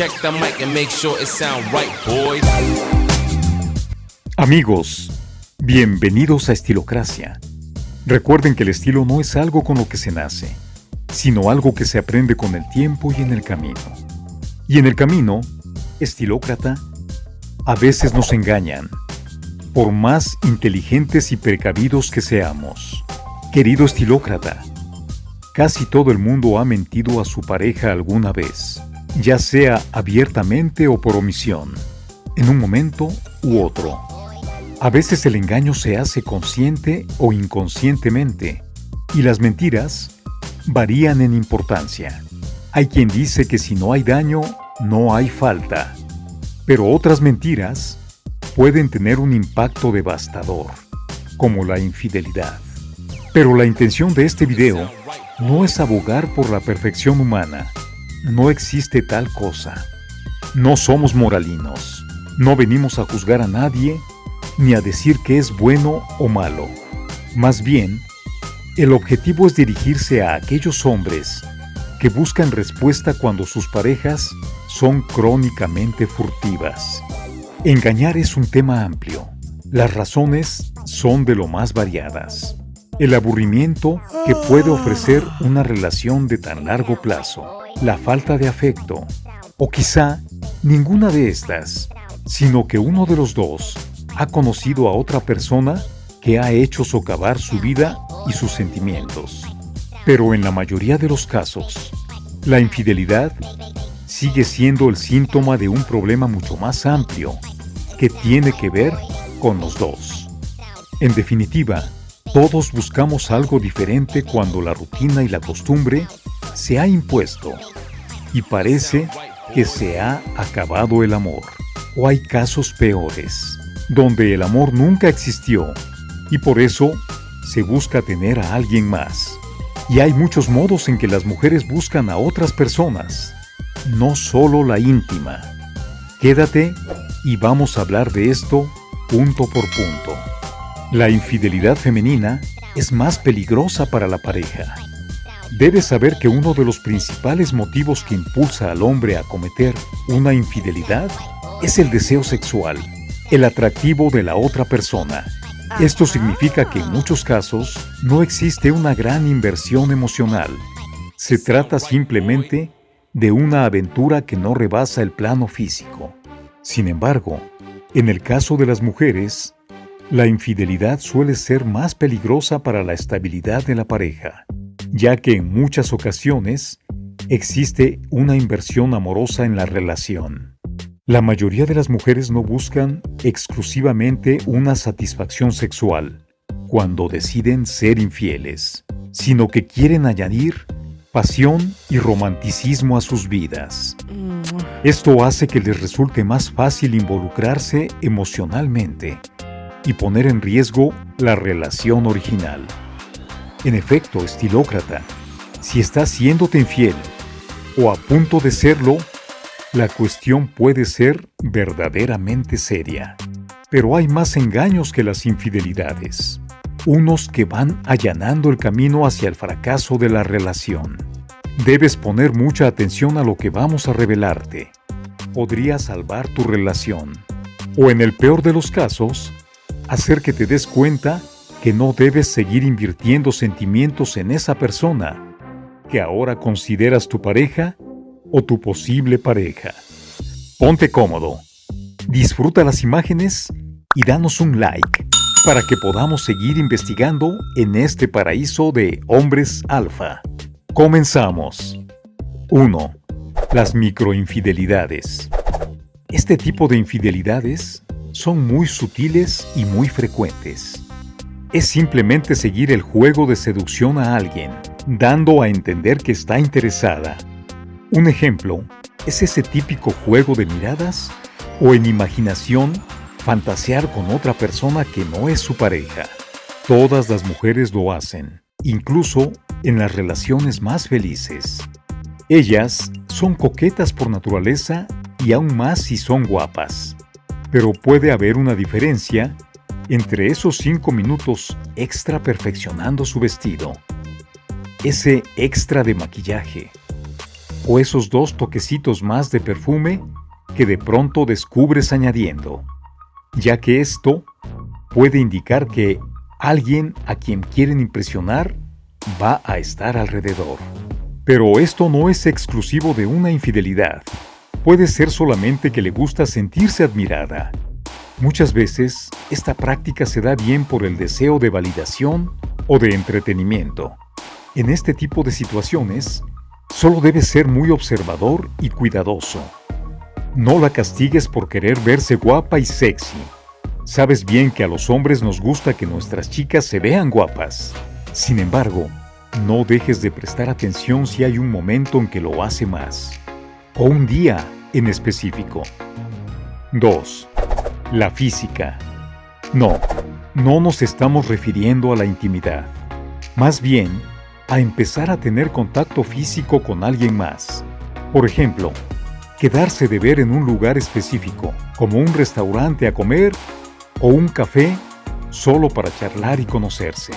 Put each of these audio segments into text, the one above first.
Check the mic and make sure it sound right, boys. Amigos, bienvenidos a Estilocracia. Recuerden que el estilo no es algo con lo que se nace, sino algo que se aprende con el tiempo y en el camino. Y en el camino, estilócrata, a veces nos engañan, por más inteligentes y precavidos que seamos. Querido estilócrata, casi todo el mundo ha mentido a su pareja alguna vez, ya sea abiertamente o por omisión, en un momento u otro. A veces el engaño se hace consciente o inconscientemente, y las mentiras varían en importancia. Hay quien dice que si no hay daño, no hay falta. Pero otras mentiras pueden tener un impacto devastador, como la infidelidad. Pero la intención de este video no es abogar por la perfección humana. No existe tal cosa. No somos moralinos. No venimos a juzgar a nadie ni a decir que es bueno o malo. Más bien, el objetivo es dirigirse a aquellos hombres que buscan respuesta cuando sus parejas son crónicamente furtivas. Engañar es un tema amplio. Las razones son de lo más variadas. El aburrimiento que puede ofrecer una relación de tan largo plazo, la falta de afecto, o quizá ninguna de estas, sino que uno de los dos ha conocido a otra persona que ha hecho socavar su vida y sus sentimientos. Pero en la mayoría de los casos, la infidelidad sigue siendo el síntoma de un problema mucho más amplio que tiene que ver con los dos. En definitiva, todos buscamos algo diferente cuando la rutina y la costumbre se ha impuesto y parece que se ha acabado el amor. O hay casos peores, donde el amor nunca existió y por eso se busca tener a alguien más. Y hay muchos modos en que las mujeres buscan a otras personas, no solo la íntima. Quédate y vamos a hablar de esto punto por punto. La infidelidad femenina es más peligrosa para la pareja. Debes saber que uno de los principales motivos que impulsa al hombre a cometer una infidelidad es el deseo sexual, el atractivo de la otra persona esto significa que en muchos casos no existe una gran inversión emocional. Se trata simplemente de una aventura que no rebasa el plano físico. Sin embargo, en el caso de las mujeres, la infidelidad suele ser más peligrosa para la estabilidad de la pareja, ya que en muchas ocasiones existe una inversión amorosa en la relación. La mayoría de las mujeres no buscan exclusivamente una satisfacción sexual cuando deciden ser infieles, sino que quieren añadir pasión y romanticismo a sus vidas. Esto hace que les resulte más fácil involucrarse emocionalmente y poner en riesgo la relación original. En efecto, estilócrata, si estás siéndote infiel o a punto de serlo, la cuestión puede ser verdaderamente seria. Pero hay más engaños que las infidelidades. Unos que van allanando el camino hacia el fracaso de la relación. Debes poner mucha atención a lo que vamos a revelarte. Podría salvar tu relación. O en el peor de los casos, hacer que te des cuenta que no debes seguir invirtiendo sentimientos en esa persona que ahora consideras tu pareja o tu posible pareja. Ponte cómodo, disfruta las imágenes y danos un like para que podamos seguir investigando en este paraíso de hombres alfa. Comenzamos. 1. Las microinfidelidades. Este tipo de infidelidades son muy sutiles y muy frecuentes. Es simplemente seguir el juego de seducción a alguien, dando a entender que está interesada un ejemplo es ese típico juego de miradas o en imaginación fantasear con otra persona que no es su pareja. Todas las mujeres lo hacen, incluso en las relaciones más felices. Ellas son coquetas por naturaleza y aún más si son guapas. Pero puede haber una diferencia entre esos cinco minutos extra perfeccionando su vestido, ese extra de maquillaje, o esos dos toquecitos más de perfume que de pronto descubres añadiendo, ya que esto puede indicar que alguien a quien quieren impresionar va a estar alrededor. Pero esto no es exclusivo de una infidelidad. Puede ser solamente que le gusta sentirse admirada. Muchas veces, esta práctica se da bien por el deseo de validación o de entretenimiento. En este tipo de situaciones, solo debes ser muy observador y cuidadoso. No la castigues por querer verse guapa y sexy. Sabes bien que a los hombres nos gusta que nuestras chicas se vean guapas. Sin embargo, no dejes de prestar atención si hay un momento en que lo hace más, o un día en específico. 2. La física. No, no nos estamos refiriendo a la intimidad. Más bien, a empezar a tener contacto físico con alguien más. Por ejemplo, quedarse de ver en un lugar específico, como un restaurante a comer o un café, solo para charlar y conocerse.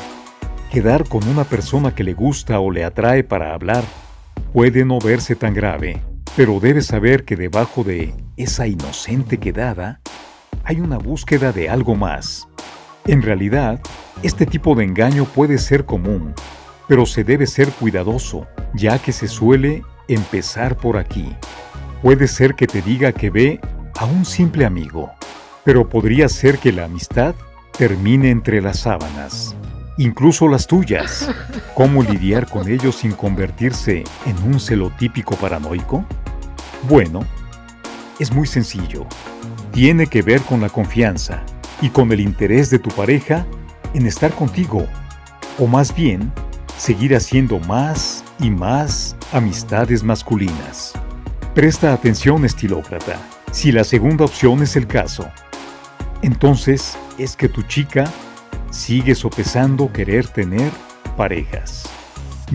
Quedar con una persona que le gusta o le atrae para hablar puede no verse tan grave, pero debes saber que debajo de esa inocente quedada hay una búsqueda de algo más. En realidad, este tipo de engaño puede ser común, pero se debe ser cuidadoso, ya que se suele empezar por aquí. Puede ser que te diga que ve a un simple amigo, pero podría ser que la amistad termine entre las sábanas incluso las tuyas. ¿Cómo lidiar con ellos sin convertirse en un celotípico paranoico? Bueno, es muy sencillo. Tiene que ver con la confianza y con el interés de tu pareja en estar contigo, o más bien, seguir haciendo más y más amistades masculinas. Presta atención, estilócrata. Si la segunda opción es el caso, entonces es que tu chica sigue sopesando querer tener parejas.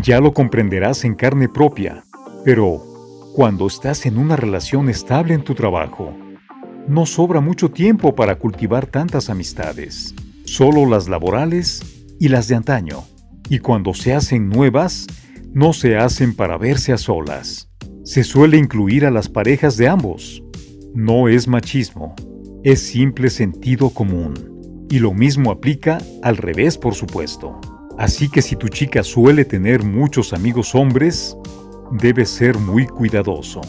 Ya lo comprenderás en carne propia, pero cuando estás en una relación estable en tu trabajo, no sobra mucho tiempo para cultivar tantas amistades, solo las laborales y las de antaño. Y cuando se hacen nuevas, no se hacen para verse a solas. Se suele incluir a las parejas de ambos. No es machismo, es simple sentido común. Y lo mismo aplica al revés, por supuesto. Así que si tu chica suele tener muchos amigos hombres, debes ser muy cuidadoso.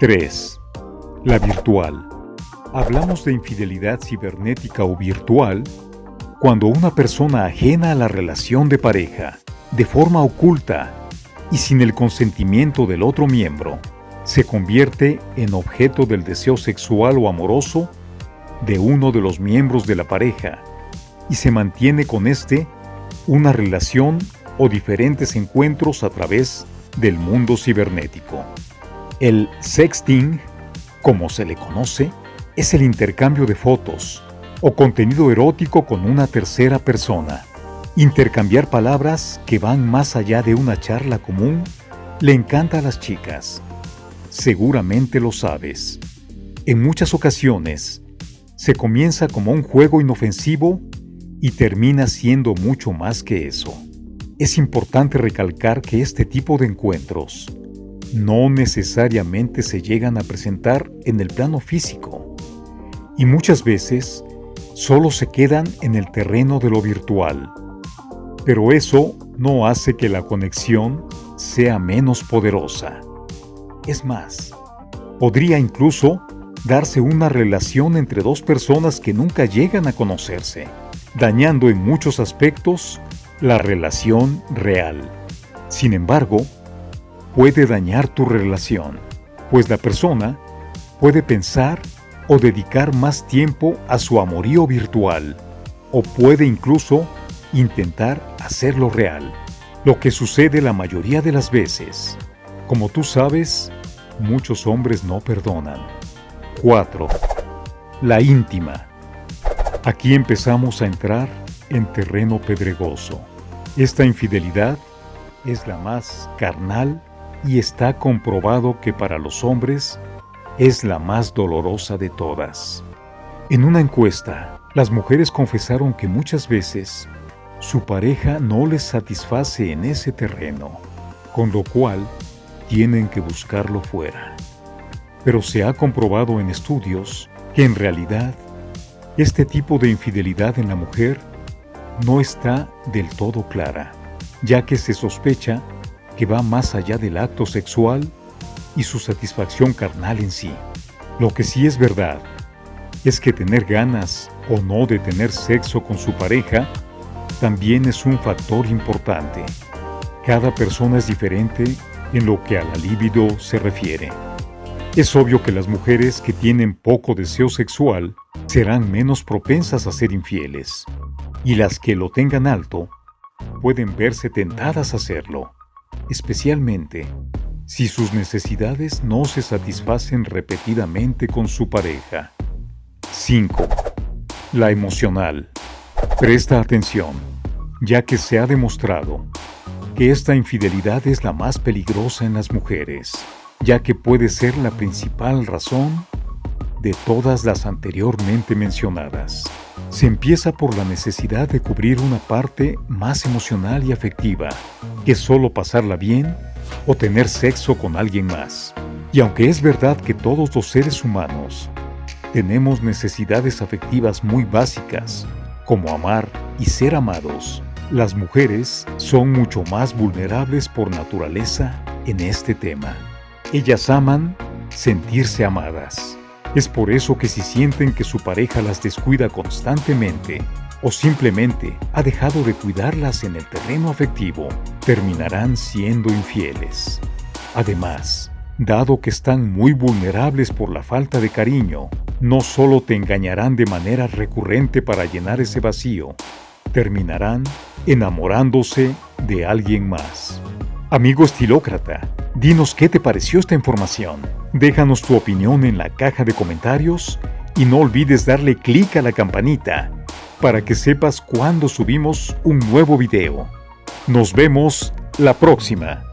3. La virtual. Hablamos de infidelidad cibernética o virtual cuando una persona ajena a la relación de pareja, de forma oculta y sin el consentimiento del otro miembro, se convierte en objeto del deseo sexual o amoroso de uno de los miembros de la pareja y se mantiene con éste una relación o diferentes encuentros a través del mundo cibernético. El sexting, como se le conoce, es el intercambio de fotos o contenido erótico con una tercera persona. Intercambiar palabras que van más allá de una charla común le encanta a las chicas. Seguramente lo sabes. En muchas ocasiones, se comienza como un juego inofensivo y termina siendo mucho más que eso. Es importante recalcar que este tipo de encuentros no necesariamente se llegan a presentar en el plano físico y muchas veces solo se quedan en el terreno de lo virtual. Pero eso no hace que la conexión sea menos poderosa. Es más, podría incluso darse una relación entre dos personas que nunca llegan a conocerse, dañando en muchos aspectos la relación real. Sin embargo, puede dañar tu relación, pues la persona puede pensar o dedicar más tiempo a su amorío virtual, o puede incluso intentar hacerlo real, lo que sucede la mayoría de las veces. Como tú sabes, muchos hombres no perdonan. 4. La íntima. Aquí empezamos a entrar en terreno pedregoso. Esta infidelidad es la más carnal y está comprobado que para los hombres es la más dolorosa de todas. En una encuesta, las mujeres confesaron que muchas veces su pareja no les satisface en ese terreno, con lo cual tienen que buscarlo fuera. Pero se ha comprobado en estudios que en realidad este tipo de infidelidad en la mujer no está del todo clara, ya que se sospecha que va más allá del acto sexual y su satisfacción carnal en sí. Lo que sí es verdad es que tener ganas o no de tener sexo con su pareja también es un factor importante. Cada persona es diferente en lo que a la libido se refiere. Es obvio que las mujeres que tienen poco deseo sexual serán menos propensas a ser infieles, y las que lo tengan alto pueden verse tentadas a hacerlo, especialmente si sus necesidades no se satisfacen repetidamente con su pareja. 5. La emocional. Presta atención, ya que se ha demostrado que esta infidelidad es la más peligrosa en las mujeres, ya que puede ser la principal razón de todas las anteriormente mencionadas. Se empieza por la necesidad de cubrir una parte más emocional y afectiva, que solo pasarla bien o tener sexo con alguien más. Y aunque es verdad que todos los seres humanos tenemos necesidades afectivas muy básicas, como amar y ser amados, las mujeres son mucho más vulnerables por naturaleza en este tema. Ellas aman sentirse amadas. Es por eso que si sienten que su pareja las descuida constantemente o simplemente ha dejado de cuidarlas en el terreno afectivo, terminarán siendo infieles. Además, dado que están muy vulnerables por la falta de cariño, no solo te engañarán de manera recurrente para llenar ese vacío, terminarán enamorándose de alguien más. Amigo estilócrata, dinos qué te pareció esta información. Déjanos tu opinión en la caja de comentarios y no olvides darle clic a la campanita para que sepas cuando subimos un nuevo video. Nos vemos la próxima.